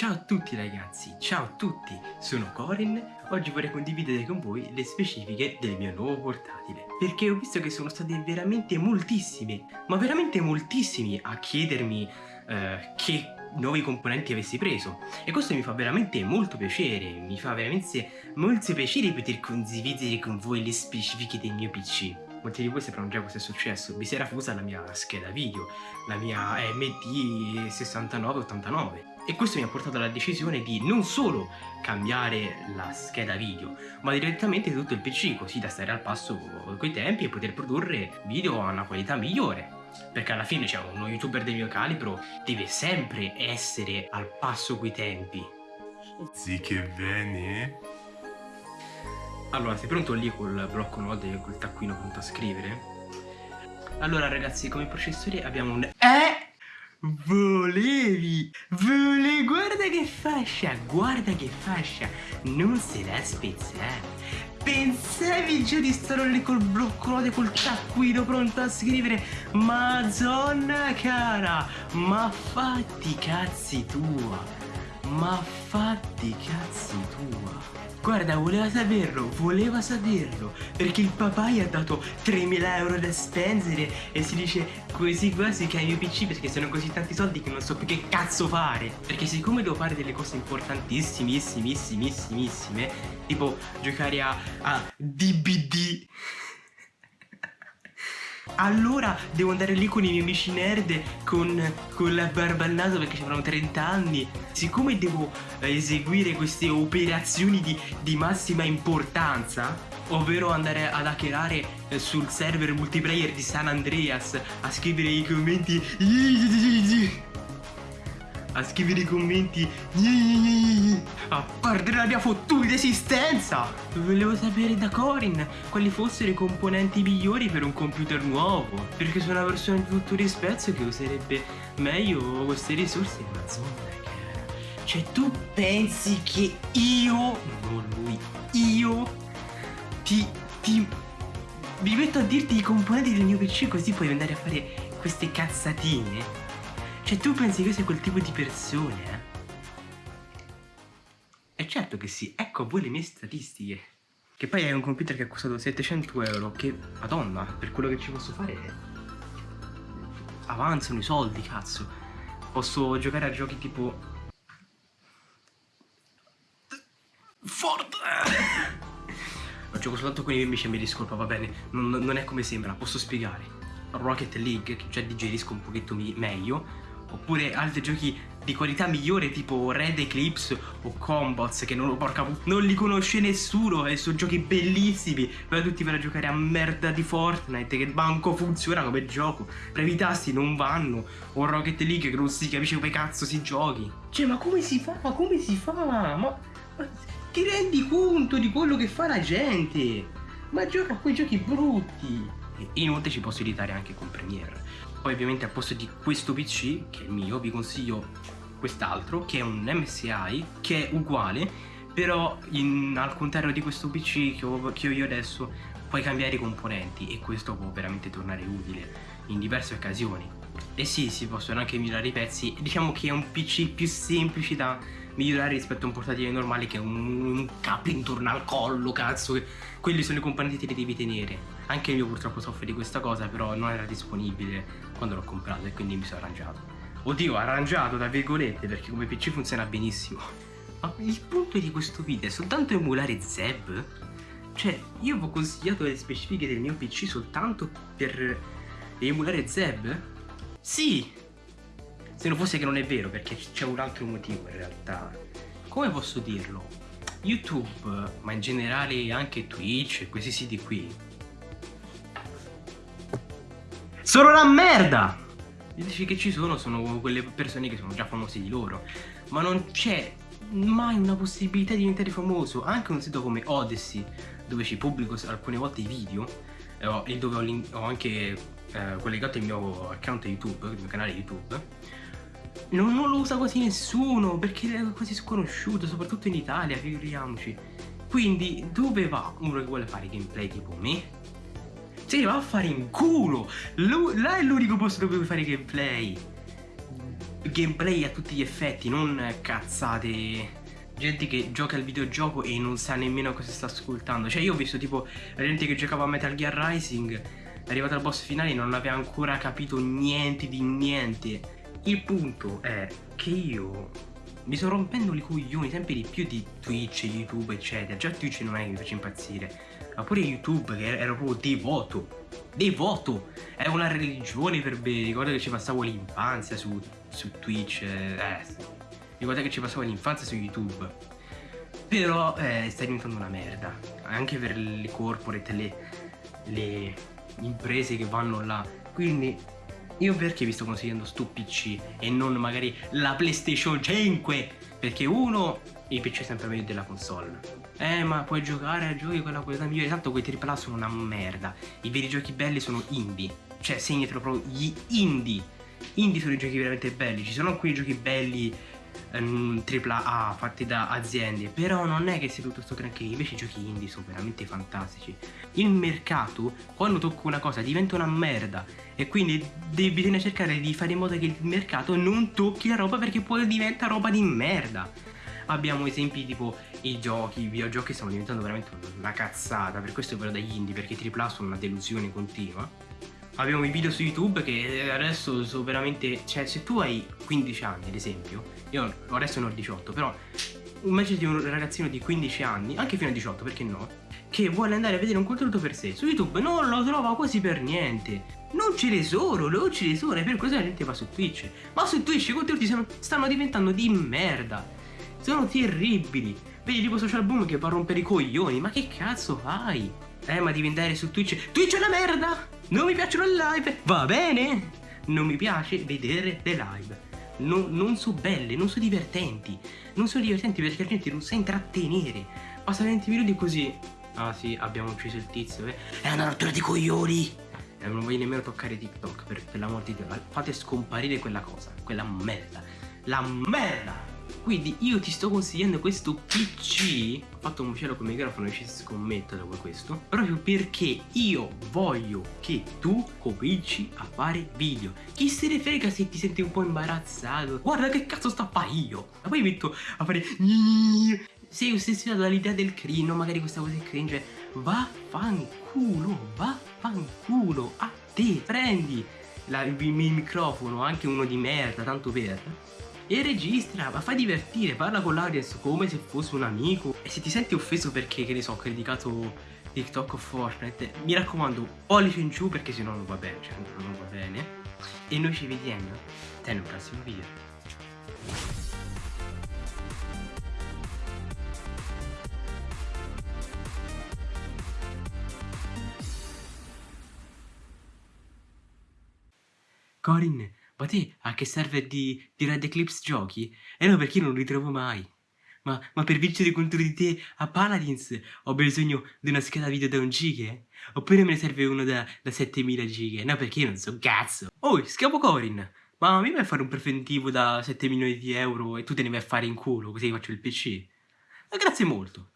Ciao a tutti ragazzi, ciao a tutti, sono Corin, oggi vorrei condividere con voi le specifiche del mio nuovo portatile perché ho visto che sono stati veramente moltissimi, ma veramente moltissimi a chiedermi eh, che nuovi componenti avessi preso. E questo mi fa veramente molto piacere, mi fa veramente molto piacere poter condividere con voi le specifiche del mio PC molti di voi sapranno già cosa è successo, vi si era fusa la mia scheda video, la mia MD6989 e questo mi ha portato alla decisione di non solo cambiare la scheda video ma direttamente tutto il PC così da stare al passo con i tempi e poter produrre video a una qualità migliore. Perché alla fine cioè, uno youtuber del mio calibro deve sempre essere al passo coi tempi. Sì che bene allora sei pronto lì col blocco note e col taccuino pronto a scrivere? allora ragazzi come processore abbiamo un eh Volevi, volevi, guarda che fascia, guarda che fascia, non se la spezzare. Pensavi già di stare lì col blocco col taccuino pronto a scrivere Madonna cara, ma fatti cazzi tua, ma fatti cazzi tua. Guarda, voleva saperlo, voleva saperlo, perché il papà gli ha dato 3.000 euro da spendere e si dice così quasi che il mio PC perché sono così tanti soldi che non so più che cazzo fare. Perché siccome devo fare delle cose importantissimissimissime, tipo giocare a, a DBD allora devo andare lì con i miei amici nerd con, con la barba al naso perché avranno 30 anni. Siccome devo eh, eseguire queste operazioni di, di massima importanza, ovvero andare ad hackerare eh, sul server multiplayer di San Andreas a scrivere i commenti a scrivere i commenti a perdere la mia fottuta esistenza. Volevo sapere da Corin quali fossero i componenti migliori per un computer nuovo perché sono una persona di tutto rispetto che userebbe meglio queste risorse in zona cioè tu pensi che io non lui io ti ti mi metto a dirti i componenti del mio PC così puoi andare a fare queste cazzatine cioè tu pensi che io sia quel tipo di persone, eh? E certo che sì, ecco a voi le mie statistiche. Che poi è un computer che ha costato 700 euro, che, madonna, per quello che ci posso fare avanzano i soldi, cazzo. Posso giocare a giochi tipo... Fortnite! Lo gioco soltanto con i miei mi discolpa, va bene, non, non è come sembra, posso spiegare. Rocket League, che già digerisco un pochetto meglio, oppure altri giochi di qualità migliore tipo Red Eclipse o Combots che non, porca, non li conosce nessuno e sono giochi bellissimi però tutti per giocare a merda di Fortnite che banco funziona come gioco previ tasti non vanno o Rocket League che non si capisce come cazzo si giochi cioè ma come si fa? Ma come si fa? Ma, ma ti rendi conto di quello che fa la gente? Ma gioca a quei giochi brutti inoltre ci posso editare anche con Premiere poi ovviamente al posto di questo PC, che è il mio, vi consiglio quest'altro, che è un MSI, che è uguale, però in, al contrario di questo PC che ho, che ho io adesso, puoi cambiare i componenti e questo può veramente tornare utile in diverse occasioni. E sì, si possono anche migliorare i pezzi, diciamo che è un PC più semplice da migliorare rispetto a un portatile normale che è un, un capo intorno al collo, cazzo, quelli sono i componenti che devi tenere. Anche io purtroppo soffro di questa cosa, però non era disponibile quando l'ho comprato e quindi mi sono arrangiato. Oddio, arrangiato tra virgolette, perché come PC funziona benissimo. Ma il punto di questo video è soltanto emulare Zeb? Cioè, io vi ho consigliato le specifiche del mio PC soltanto per emulare Zeb? Sì, se non fosse che non è vero, perché c'è un altro motivo in realtà. Come posso dirlo? YouTube, ma in generale anche Twitch e questi siti qui. Sono una merda! Gli dici che ci sono sono quelle persone che sono già famose di loro. Ma non c'è mai una possibilità di diventare famoso. Anche un sito come Odyssey, dove ci pubblico alcune volte i video, e dove ho, ho anche eh, collegato il mio account YouTube, il mio canale YouTube non, non, lo usa quasi nessuno perché è quasi sconosciuto, soprattutto in Italia, figuriamoci. Quindi dove va uno che vuole fare gameplay tipo me? Sì, va a fare in culo! Lu là è l'unico posto dove puoi fare gameplay. Gameplay a tutti gli effetti, non cazzate. Gente che gioca al videogioco e non sa nemmeno cosa sta ascoltando. Cioè, io ho visto tipo gente che giocava a Metal Gear Rising, è arrivata al boss finale e non aveva ancora capito niente di niente. Il punto è che io mi sto rompendo i coglioni sempre di più di Twitch, YouTube, eccetera. Già Twitch non è che mi faccia impazzire. Ma pure YouTube che era proprio devoto, devoto, è una religione per me, ricordo che ci passavo l'infanzia su, su Twitch, eh, ricordo che ci passavo l'infanzia su YouTube, però eh, sta diventando una merda, anche per le corporate, le, le imprese che vanno là, quindi io perché vi sto consigliando sto PC e non magari la PlayStation 5? Perché uno, il PC è sempre meglio della console. Eh ma puoi giocare a giochi con la qualità migliore Tanto quei AAA sono una merda. I veri giochi belli sono indie. Cioè segnatelo proprio gli indie. Indie sono i giochi veramente belli. Ci sono alcuni giochi belli um, ehm, AAA fatti da aziende Però non è che sia tutto sto granché. Invece i giochi indie sono veramente fantastici. Il mercato quando tocca una cosa diventa una merda E quindi bisogna cercare di fare in modo che il mercato non tocchi la roba Perché poi diventa roba di merda abbiamo esempi tipo i giochi, i videogiochi stanno diventando veramente una cazzata, per questo però dagli indie, perché AAA sono una delusione continua. Abbiamo i video su YouTube che adesso sono veramente... Cioè, se tu hai 15 anni, ad esempio, io adesso ne ho 18, però immaginati un ragazzino di 15 anni, anche fino a 18, perché no? Che vuole andare a vedere un contenuto per sé. Su YouTube non lo trova quasi per niente. Non ce ne sono, non ce ne sono, e per questo la gente va su Twitch. Ma su Twitch i contenuti stanno diventando di merda. Sono terribili. Vedi tipo Social Boom che va a rompere i coglioni. Ma che cazzo fai? Eh, ma devi andare su Twitch. Twitch è una merda! Non mi piacciono le live. Va bene? Non mi piace vedere le live. No, non sono belle, non sono divertenti. Non sono divertenti perché la gente non sa intrattenere. Passa 20 minuti così. Ah sì, abbiamo ucciso il tizio. Eh. È una rottura di coglioni. E non voglio nemmeno toccare TikTok per, per l'amor di Dio. Fate scomparire quella cosa. Quella merda. La merda! Quindi io ti sto consigliando questo PC Ho fatto un cielo con il microfono e ci scommetto dopo questo Proprio perché io voglio che tu cominci a fare video Chi se ne frega se ti senti un po' imbarazzato Guarda che cazzo sto a fare io Ma poi metto a fare Sei ossessionato dall'idea del cringe Magari questa cosa è cringe Vaffanculo Vaffanculo A te Prendi la, il, il microfono Anche uno di merda Tanto per e registra, ma fai divertire, parla con l'audience come se fosse un amico. E se ti senti offeso perché, che ne so, ho criticato TikTok o Fortnite, mi raccomando, pollice in giù perché sennò non va bene, cioè non va bene. E noi ci vediamo nel prossimo video. Corin, ma te a che serve di, di Red Eclipse giochi? E no, perché io non li trovo mai. Ma, ma, per vincere contro di te a Paladins ho bisogno di una scheda video da un giga? Oppure me ne serve uno da, da 7000 giga? No, perché io non so cazzo. Oh, scavo Corin! Ma mi vai a fare un preventivo da 7 milioni di euro e tu te ne vai a fare in culo così faccio il PC? Ma grazie molto.